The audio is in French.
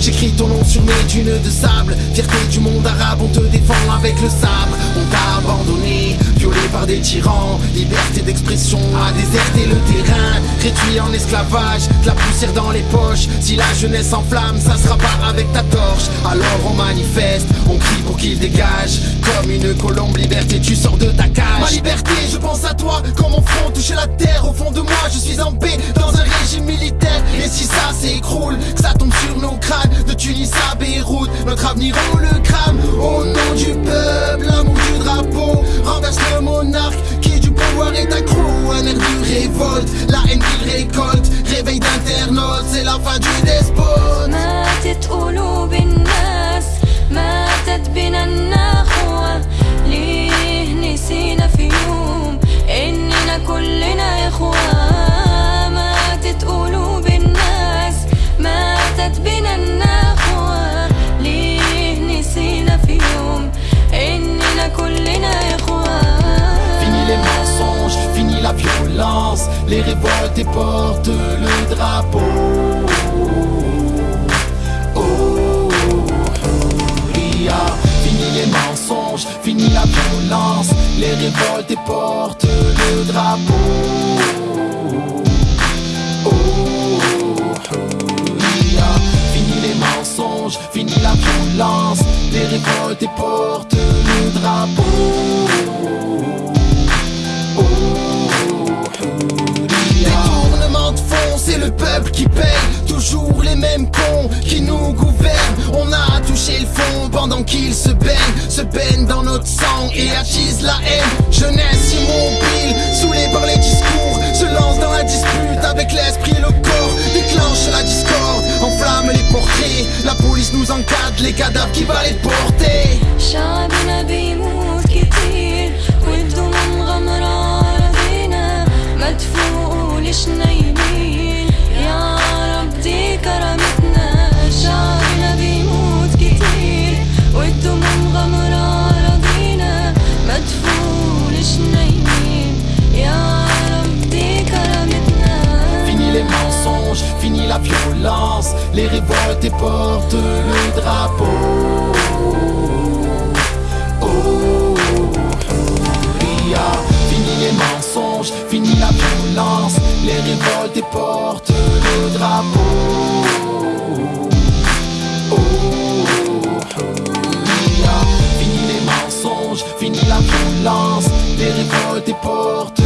J'écris ton nom sur mes dunes de sable. Fierté du monde arabe, on te défend avec le sabre On t'a abandonné, violé par des tyrans. Liberté d'expression a déserté le terrain. Réduit en esclavage, de la poussière dans les poches. Si la jeunesse s'enflamme, ça sera pas avec ta torche. Alors on manifeste, on crie pour qu'il dégage. Comme une colombe liberté, tu sors de ta cage. Ma liberté, je pense à toi, quand mon front touche la terre Au fond de moi, je suis en paix, dans un régime militaire Et si ça s'écroule, que ça tombe sur nos crânes De Tunis à Beyrouth, notre avenir on le crame. Au nom du peuple, Les révoltes et portent le drapeau. Oh, Ria. Fini les mensonges, fini la violence. Les révoltes et portent le drapeau. Oh, Ria. Fini les mensonges, fini la violence. Les révoltes et portent le drapeau Toujours les mêmes cons qui nous gouvernent. On a touché le fond pendant qu'ils se baignent Se baignent dans notre sang et attisent la haine. Jeunesse immobile, saoulée par les discours Se lance dans la dispute avec l'esprit et le corps Déclenche la discorde, enflamme les portraits. La police nous encadre, les cadavres qui va les porter la violence Les révoltes et portent le drapeau Oh, Ria. Fini les mensonges, fini la violence Les révoltes et portent le drapeau Oh, Ria. Fini les mensonges, fini la violence Les révoltes et portent